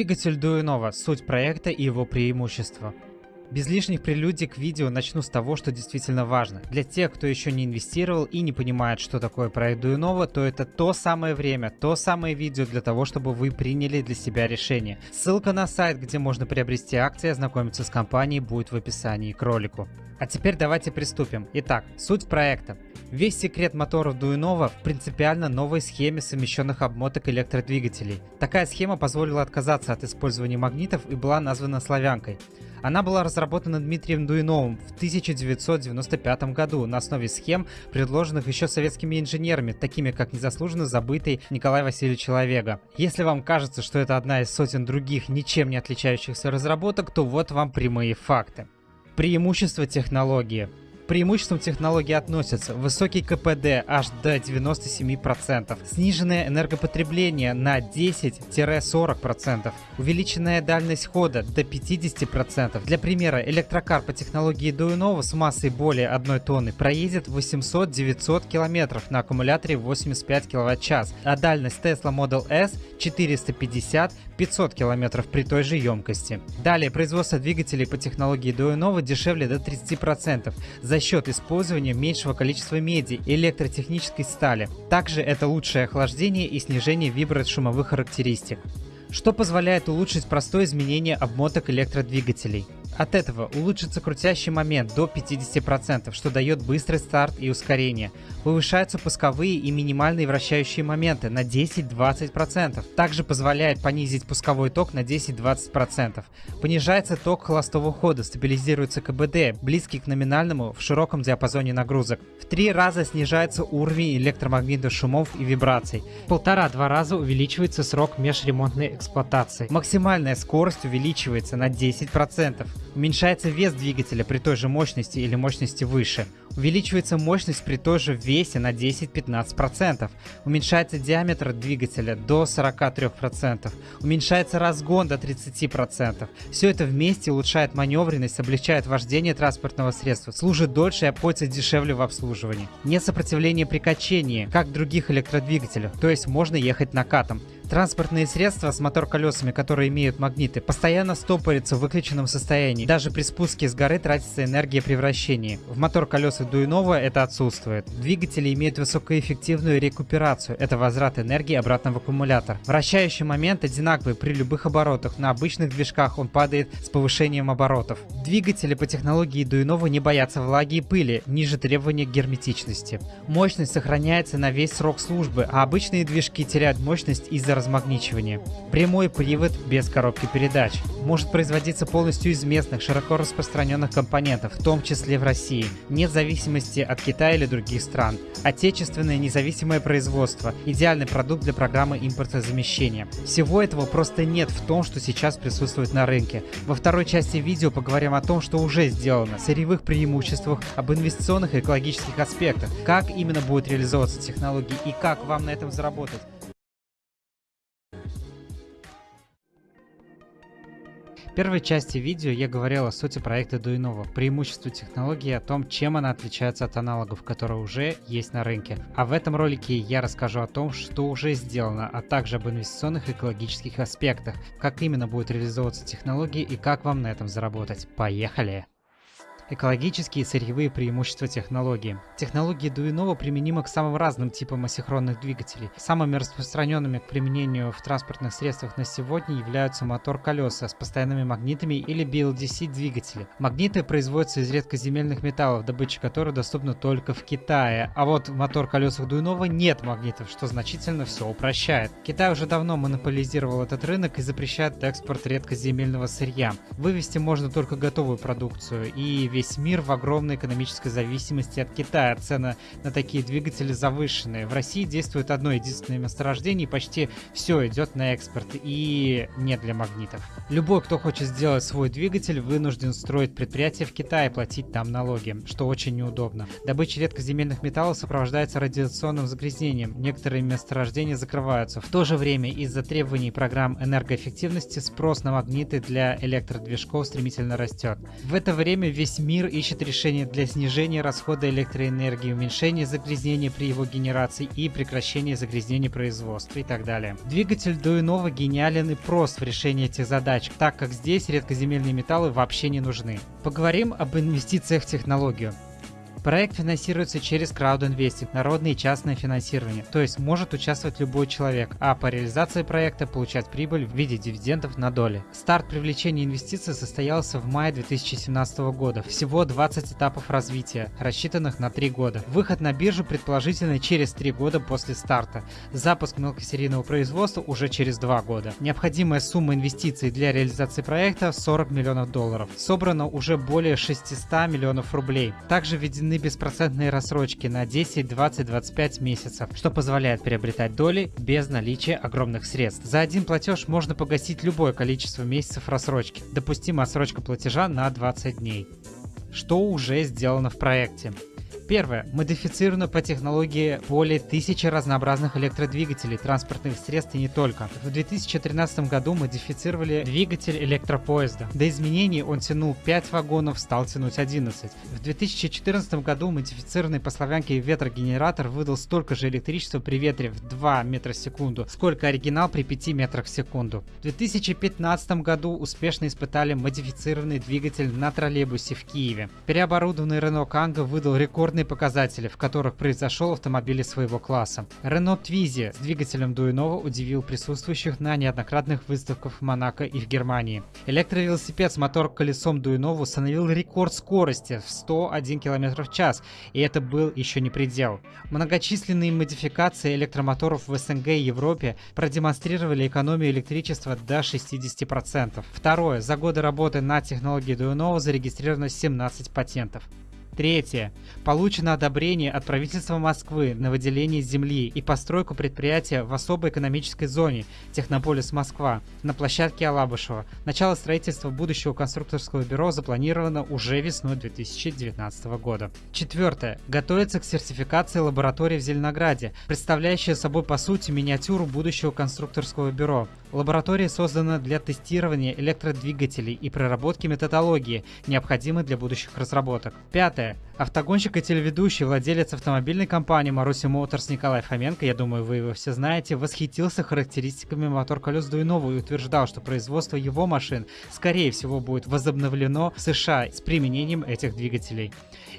Двигатель Дуинова – суть проекта и его преимущества. Без лишних прелюдий к видео начну с того, что действительно важно. Для тех, кто еще не инвестировал и не понимает, что такое проект Дуинова, то это то самое время, то самое видео для того, чтобы вы приняли для себя решение. Ссылка на сайт, где можно приобрести акции и ознакомиться с компанией, будет в описании к ролику. А теперь давайте приступим. Итак, суть проекта. Весь секрет моторов Дуинова в принципиально новой схеме совмещенных обмоток электродвигателей. Такая схема позволила отказаться от использования магнитов и была названа славянкой. Она была разработана Дмитрием Дуиновым в 1995 году на основе схем, предложенных еще советскими инженерами, такими как незаслуженно забытый Николай Васильевич Человека. Если вам кажется, что это одна из сотен других ничем не отличающихся разработок, то вот вам прямые факты. Преимущество технологии преимуществам технологии относятся высокий КПД аж до 97%, сниженное энергопотребление на 10-40%, увеличенная дальность хода до 50%. Для примера, электрокар по технологии Дуинова с массой более 1 тонны проедет 800-900 км на аккумуляторе 85 кВт-час, а дальность Tesla Model S 450 500 км при той же емкости. Далее, производство двигателей по технологии Дуинова дешевле до 30% за счет использования меньшего количества меди и электротехнической стали. Также это лучшее охлаждение и снижение вибрат-шумовых характеристик что позволяет улучшить простое изменение обмоток электродвигателей. От этого улучшится крутящий момент до 50%, что дает быстрый старт и ускорение. Повышаются пусковые и минимальные вращающие моменты на 10-20%. Также позволяет понизить пусковой ток на 10-20%. Понижается ток холостого хода, стабилизируется КБД, близкий к номинальному в широком диапазоне нагрузок. В три раза снижается уровень электромагнитных шумов и вибраций. Полтора-два раза увеличивается срок межремонтной эксплуатации. Максимальная скорость увеличивается на 10%. Уменьшается вес двигателя при той же мощности или мощности выше. Увеличивается мощность при той же весе на 10-15%. Уменьшается диаметр двигателя до 43%. Уменьшается разгон до 30%. Все это вместе улучшает маневренность, облегчает вождение транспортного средства, служит дольше и обходится дешевле в обслуживании. Нет сопротивления при качении, как в других электродвигателях, то есть можно ехать накатом. Транспортные средства с мотор-колесами, которые имеют магниты, постоянно стопорятся в выключенном состоянии. Даже при спуске с горы тратится энергия при вращении. В мотор-колесах Дуинова это отсутствует. Двигатели имеют высокоэффективную рекуперацию. Это возврат энергии обратно в аккумулятор. Вращающий момент одинаковый при любых оборотах. На обычных движках он падает с повышением оборотов. Двигатели по технологии Дуинова не боятся влаги и пыли, ниже требования герметичности. Мощность сохраняется на весь срок службы, а обычные движки теряют мощность из-за размагничивания. Прямой привод без коробки передач. Может производиться полностью из местных, широко распространенных компонентов, в том числе в России. Нет зависимости от Китая или других стран. Отечественное независимое производство. Идеальный продукт для программы импортозамещения. Всего этого просто нет в том, что сейчас присутствует на рынке. Во второй части видео поговорим о том, что уже сделано, сырьевых преимуществах, об инвестиционных и экологических аспектах, как именно будет реализовываться технологии и как вам на этом заработать. Первой части видео я говорил о сути проекта Дуинова, преимуществе технологии, о том, чем она отличается от аналогов, которые уже есть на рынке. А в этом ролике я расскажу о том, что уже сделано, а также об инвестиционных и экологических аспектах, как именно будет реализовываться технология и как вам на этом заработать. Поехали! Экологические и сырьевые преимущества технологии. Технология Дуинова применима к самым разным типам асинхронных двигателей. Самыми распространенными к применению в транспортных средствах на сегодня являются мотор-колеса с постоянными магнитами или BLDC двигатели. Магниты производятся из редкоземельных металлов, добыча которых доступна только в Китае. А вот в мотор-колесах Дуинова нет магнитов, что значительно все упрощает. Китай уже давно монополизировал этот рынок и запрещает экспорт редкоземельного сырья. Вывести можно только готовую продукцию и весь весь мир в огромной экономической зависимости от Китая. Цены на такие двигатели завышенные. В России действует одно единственное месторождение, и почти все идет на экспорт, и не для магнитов. Любой, кто хочет сделать свой двигатель, вынужден строить предприятие в Китае и платить там налоги, что очень неудобно. Добыча редкоземельных металлов сопровождается радиационным загрязнением. Некоторые месторождения закрываются. В то же время из-за требований программ энергоэффективности спрос на магниты для электродвижков стремительно растет. В это время весь мир мир ищет решения для снижения расхода электроэнергии, уменьшения загрязнения при его генерации и прекращения загрязнения производства и так далее. Двигатель Дуинова гениален и прост в решении этих задач, так как здесь редкоземельные металлы вообще не нужны. Поговорим об инвестициях в технологию. Проект финансируется через краудинвестинг, народное и частное финансирование, то есть может участвовать любой человек, а по реализации проекта получать прибыль в виде дивидендов на доли. Старт привлечения инвестиций состоялся в мае 2017 года. Всего 20 этапов развития, рассчитанных на 3 года. Выход на биржу предположительно через 3 года после старта. Запуск мелкосерийного производства уже через 2 года. Необходимая сумма инвестиций для реализации проекта 40 миллионов долларов. Собрано уже более 600 миллионов рублей. Также введены введены беспроцентные рассрочки на 10, 20, 25 месяцев, что позволяет приобретать доли без наличия огромных средств. За один платеж можно погасить любое количество месяцев рассрочки. Допустима отсрочка платежа на 20 дней. Что уже сделано в проекте? Первое. Модифицировано по технологии более тысячи разнообразных электродвигателей, транспортных средств и не только. В 2013 году модифицировали двигатель электропоезда. До изменений он тянул 5 вагонов, стал тянуть 11. В 2014 году модифицированный по славянке ветрогенератор выдал столько же электричества при ветре в 2 метра в секунду, сколько оригинал при 5 метрах в секунду. В 2015 году успешно испытали модифицированный двигатель на троллейбусе в Киеве. Переоборудованный Renault Kangoo выдал рекордный основные показатели, в которых произошел автомобиль своего класса. Renault Twizy с двигателем Дуинова удивил присутствующих на неоднократных выставках в Монако и в Германии. Электровелосипед с мотор-колесом Дуинова установил рекорд скорости в 101 км в час, и это был еще не предел. Многочисленные модификации электромоторов в СНГ и Европе продемонстрировали экономию электричества до 60%. Второе. За годы работы над технологией Дуинова зарегистрировано 17 патентов. Третье. Получено одобрение от правительства Москвы на выделение земли и постройку предприятия в особой экономической зоне Технополис Москва на площадке Алабышева. Начало строительства будущего конструкторского бюро запланировано уже весной 2019 года. Четвертое. Готовится к сертификации лаборатории в Зеленограде, представляющая собой по сути миниатюру будущего конструкторского бюро. Лаборатория создана для тестирования электродвигателей и проработки методологии, необходимой для будущих разработок. Пятое. Автогонщик и телеведущий, владелец автомобильной компании Маруси Моторс Николай Фоменко, я думаю, вы его все знаете, восхитился характеристиками мотор-колес Дуинова и утверждал, что производство его машин, скорее всего, будет возобновлено в США с применением этих двигателей.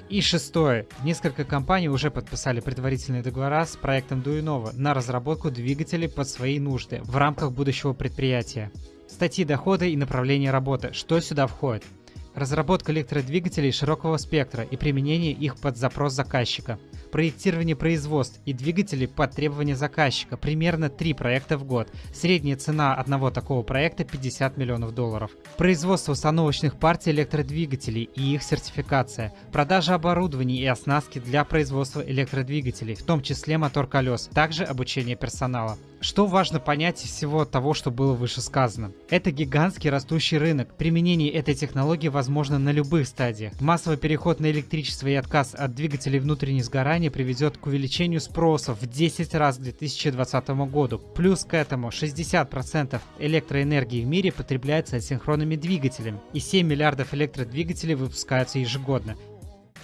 И шестое. Несколько компаний уже подписали предварительные договора с проектом Дуинова на разработку двигателей под свои нужды в рамках будущего предприятия. Статьи дохода и направления работы. Что сюда входит? Разработка электродвигателей широкого спектра и применение их под запрос заказчика. Проектирование производств и двигателей под требования заказчика. Примерно 3 проекта в год. Средняя цена одного такого проекта 50 миллионов долларов. Производство установочных партий электродвигателей и их сертификация. Продажа оборудования и оснастки для производства электродвигателей, в том числе мотор колес. Также обучение персонала. Что важно понять из всего того, что было выше сказано? Это гигантский растущий рынок. Применение этой технологии возможно на любых стадиях. Массовый переход на электричество и отказ от двигателей внутреннего сгорания приведет к увеличению спроса в 10 раз к 2020 году. Плюс к этому 60% электроэнергии в мире потребляется асинхронными двигателями, и 7 миллиардов электродвигателей выпускаются ежегодно.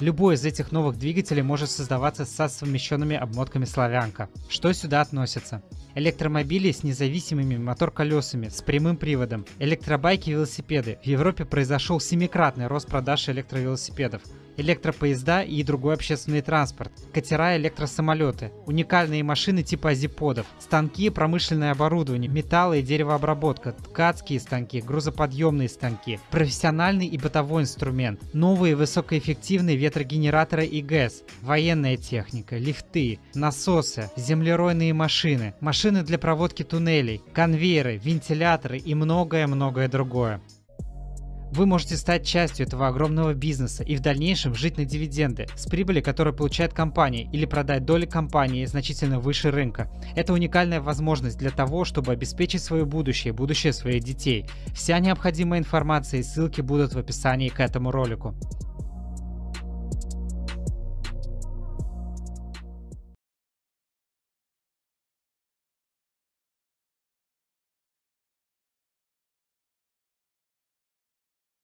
Любой из этих новых двигателей может создаваться со совмещенными обмотками славянка. Что сюда относится? Электромобили с независимыми мотор-колесами, с прямым приводом, электробайки и велосипеды. В Европе произошел семикратный рост продаж электровелосипедов электропоезда и другой общественный транспорт, катера и электросамолеты, уникальные машины типа азиподов, станки, промышленное оборудование, металлы и деревообработка, ткацкие станки, грузоподъемные станки, профессиональный и бытовой инструмент, новые высокоэффективные ветрогенераторы и ГЭС, военная техника, лифты, насосы, землеройные машины, машины для проводки туннелей, конвейеры, вентиляторы и многое-многое другое. Вы можете стать частью этого огромного бизнеса и в дальнейшем жить на дивиденды с прибыли, которую получает компания, или продать доли компании значительно выше рынка. Это уникальная возможность для того, чтобы обеспечить свое будущее, будущее своих детей. Вся необходимая информация и ссылки будут в описании к этому ролику.